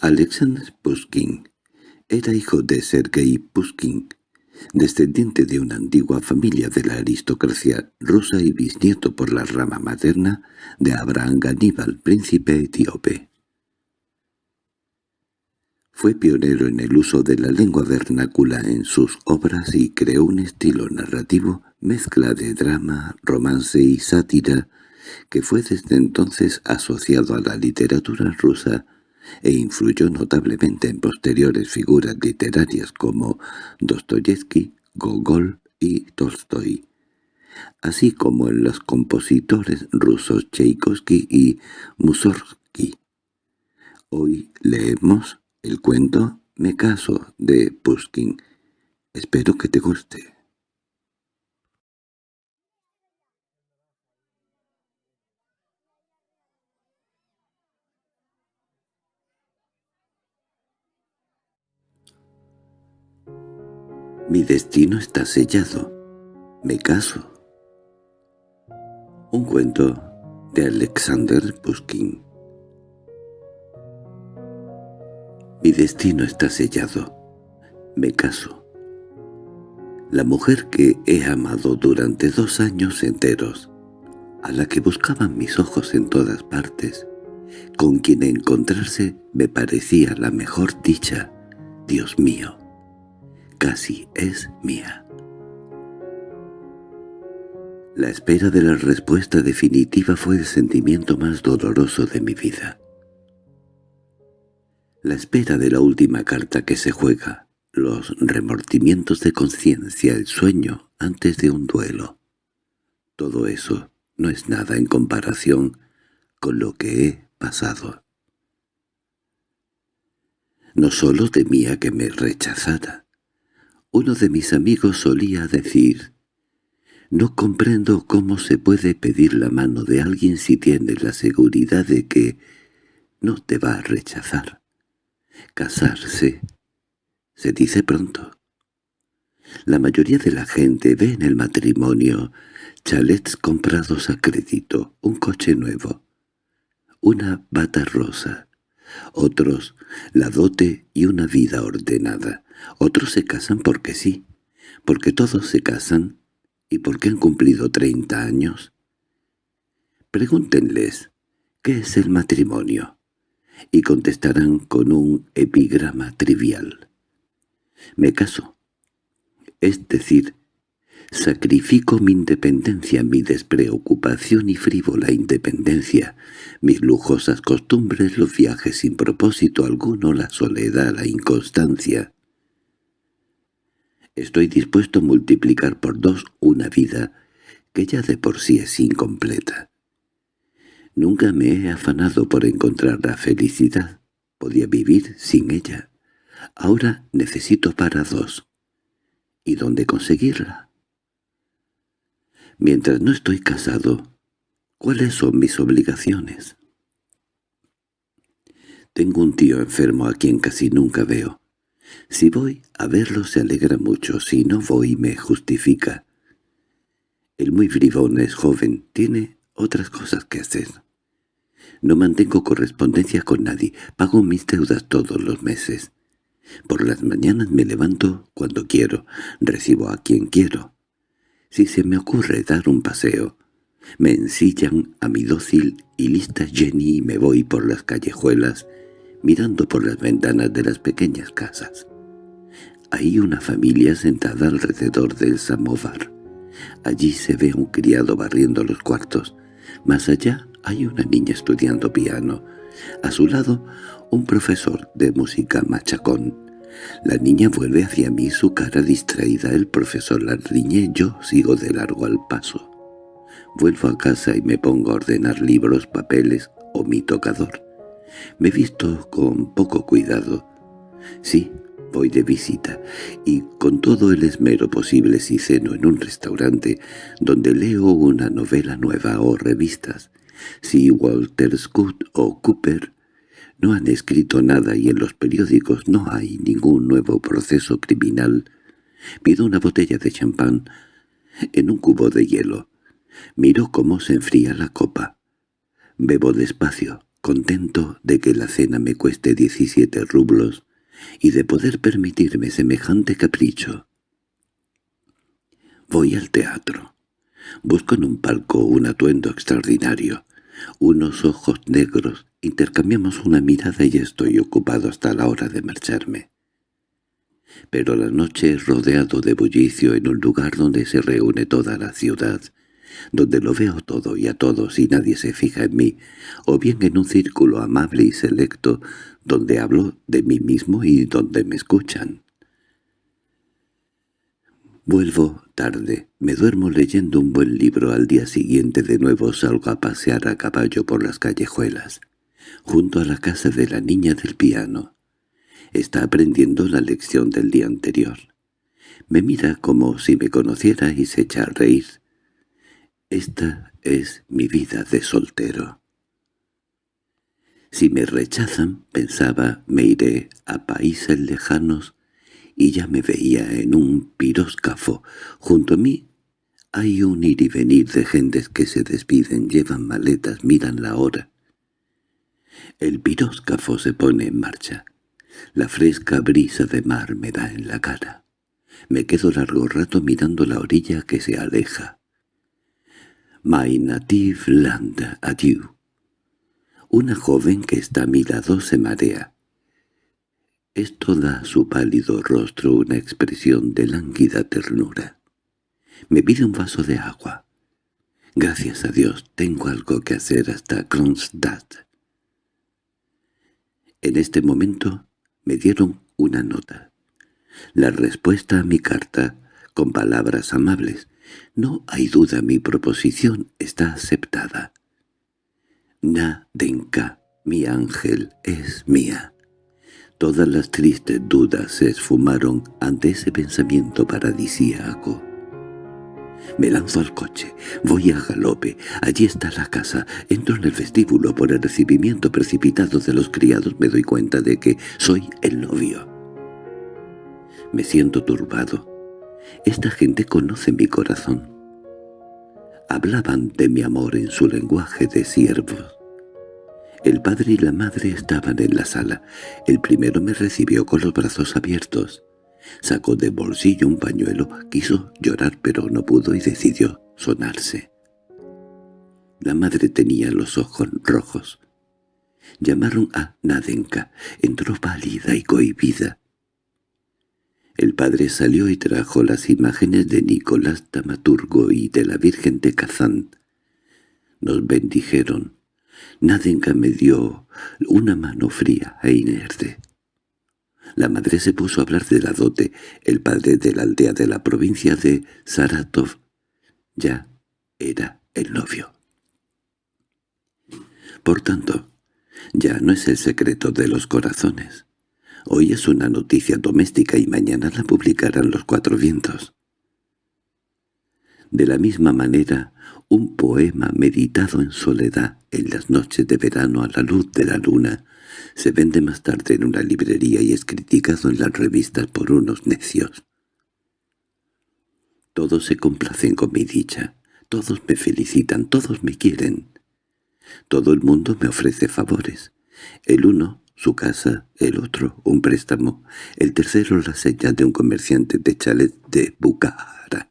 Alexander Pushkin era hijo de Sergei Pushkin, descendiente de una antigua familia de la aristocracia rusa y bisnieto por la rama materna de Abraham Ganíbal, príncipe etíope. Fue pionero en el uso de la lengua vernácula en sus obras y creó un estilo narrativo mezcla de drama, romance y sátira que fue desde entonces asociado a la literatura rusa e influyó notablemente en posteriores figuras literarias como Dostoyevsky, Gogol y Tolstoy, así como en los compositores rusos Tchaikovsky y Mussorgsky. Hoy leemos el cuento Me caso de Pushkin. Espero que te guste. Mi destino está sellado. Me caso. Un cuento de Alexander Pushkin Mi destino está sellado. Me caso. La mujer que he amado durante dos años enteros, a la que buscaban mis ojos en todas partes, con quien encontrarse me parecía la mejor dicha, Dios mío casi es mía. La espera de la respuesta definitiva fue el sentimiento más doloroso de mi vida. La espera de la última carta que se juega, los remordimientos de conciencia, el sueño antes de un duelo. Todo eso no es nada en comparación con lo que he pasado. No solo temía que me rechazara, uno de mis amigos solía decir, «No comprendo cómo se puede pedir la mano de alguien si tienes la seguridad de que no te va a rechazar. Casarse se dice pronto. La mayoría de la gente ve en el matrimonio chalets comprados a crédito, un coche nuevo, una bata rosa, otros la dote y una vida ordenada. Otros se casan porque sí, porque todos se casan y porque han cumplido treinta años. Pregúntenles, ¿qué es el matrimonio? Y contestarán con un epigrama trivial. Me caso. Es decir, sacrifico mi independencia, mi despreocupación y frívola independencia, mis lujosas costumbres, los viajes sin propósito alguno, la soledad, la inconstancia, Estoy dispuesto a multiplicar por dos una vida que ya de por sí es incompleta. Nunca me he afanado por encontrar la felicidad. Podía vivir sin ella. Ahora necesito para dos. ¿Y dónde conseguirla? Mientras no estoy casado, ¿cuáles son mis obligaciones? Tengo un tío enfermo a quien casi nunca veo. Si voy a verlo se alegra mucho, si no voy me justifica. El muy bribón es joven, tiene otras cosas que hacer. No mantengo correspondencia con nadie, pago mis deudas todos los meses. Por las mañanas me levanto cuando quiero, recibo a quien quiero. Si se me ocurre dar un paseo, me ensillan a mi dócil y lista Jenny y me voy por las callejuelas mirando por las ventanas de las pequeñas casas. Hay una familia sentada alrededor del samovar. Allí se ve un criado barriendo los cuartos. Más allá hay una niña estudiando piano. A su lado, un profesor de música machacón. La niña vuelve hacia mí su cara distraída. El profesor la riñe, yo sigo de largo al paso. Vuelvo a casa y me pongo a ordenar libros, papeles o mi tocador. Me he visto con poco cuidado. Sí, voy de visita, y con todo el esmero posible si ceno en un restaurante donde leo una novela nueva o revistas. Si Walter Scott o Cooper no han escrito nada y en los periódicos no hay ningún nuevo proceso criminal, pido una botella de champán en un cubo de hielo. Miro cómo se enfría la copa. Bebo despacio, contento de que la cena me cueste 17 rublos y de poder permitirme semejante capricho. Voy al teatro. Busco en un palco un atuendo extraordinario, unos ojos negros, intercambiamos una mirada y estoy ocupado hasta la hora de marcharme. Pero la noche es rodeado de bullicio en un lugar donde se reúne toda la ciudad, donde lo veo todo y a todos y nadie se fija en mí, o bien en un círculo amable y selecto donde hablo de mí mismo y donde me escuchan. Vuelvo tarde, me duermo leyendo un buen libro, al día siguiente de nuevo salgo a pasear a caballo por las callejuelas, junto a la casa de la niña del piano. Está aprendiendo la lección del día anterior. Me mira como si me conociera y se echa a reír. Esta es mi vida de soltero. Si me rechazan, pensaba, me iré a países lejanos y ya me veía en un piróscafo. Junto a mí hay un ir y venir de gentes que se despiden, llevan maletas, miran la hora. El piróscafo se pone en marcha. La fresca brisa de mar me da en la cara. Me quedo largo rato mirando la orilla que se aleja. My native land, adieu. Una joven que está a mi lado se marea. Esto da a su pálido rostro una expresión de lánguida ternura. Me pide un vaso de agua. Gracias a Dios tengo algo que hacer hasta Kronstadt. En este momento me dieron una nota. La respuesta a mi carta, con palabras amables. No hay duda, mi proposición está aceptada. Nadenka, mi ángel, es mía. Todas las tristes dudas se esfumaron ante ese pensamiento paradisíaco. Me lanzo al coche, voy a galope, allí está la casa, entro en el vestíbulo por el recibimiento precipitado de los criados me doy cuenta de que soy el novio. Me siento turbado. Esta gente conoce mi corazón. Hablaban de mi amor en su lenguaje de siervos. El padre y la madre estaban en la sala. El primero me recibió con los brazos abiertos. Sacó de bolsillo un pañuelo, quiso llorar pero no pudo y decidió sonarse. La madre tenía los ojos rojos. Llamaron a Nadenka. Entró pálida y cohibida. El padre salió y trajo las imágenes de Nicolás Tamaturgo y de la Virgen de Kazán. Nos bendijeron. Nadenka me dio una mano fría e inerte. La madre se puso a hablar de la dote. El padre de la aldea de la provincia de Saratov ya era el novio. Por tanto, ya no es el secreto de los corazones. Hoy es una noticia doméstica y mañana la publicarán los cuatro vientos. De la misma manera, un poema meditado en soledad en las noches de verano a la luz de la luna se vende más tarde en una librería y es criticado en las revistas por unos necios. Todos se complacen con mi dicha, todos me felicitan, todos me quieren. Todo el mundo me ofrece favores. El uno, su casa, el otro, un préstamo, el tercero la señal de un comerciante de chalet de Bukhara.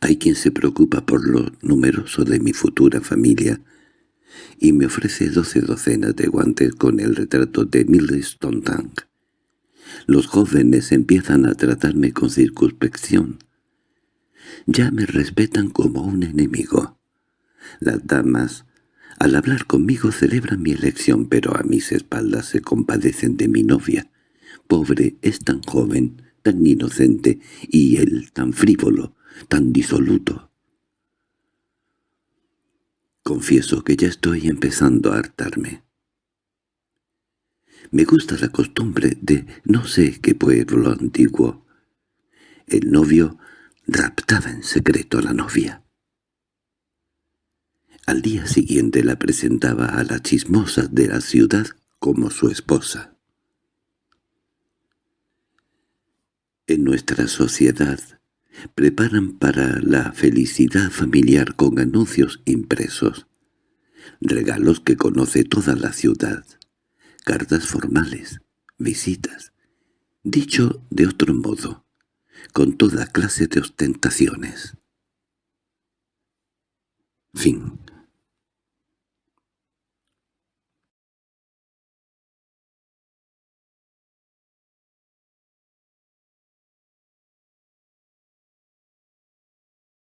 Hay quien se preocupa por lo numeroso de mi futura familia y me ofrece doce docenas de guantes con el retrato de Milestone Tank. Los jóvenes empiezan a tratarme con circunspección. Ya me respetan como un enemigo. Las damas, al hablar conmigo, celebran mi elección, pero a mis espaldas se compadecen de mi novia. Pobre, es tan joven, tan inocente, y él tan frívolo, tan disoluto. Confieso que ya estoy empezando a hartarme. Me gusta la costumbre de no sé qué pueblo antiguo. El novio raptaba en secreto a la novia. Al día siguiente la presentaba a las chismosas de la ciudad como su esposa. En nuestra sociedad preparan para la felicidad familiar con anuncios impresos. regalos que conoce toda la ciudad, cartas formales, visitas, dicho de otro modo, con toda clase de ostentaciones. Fin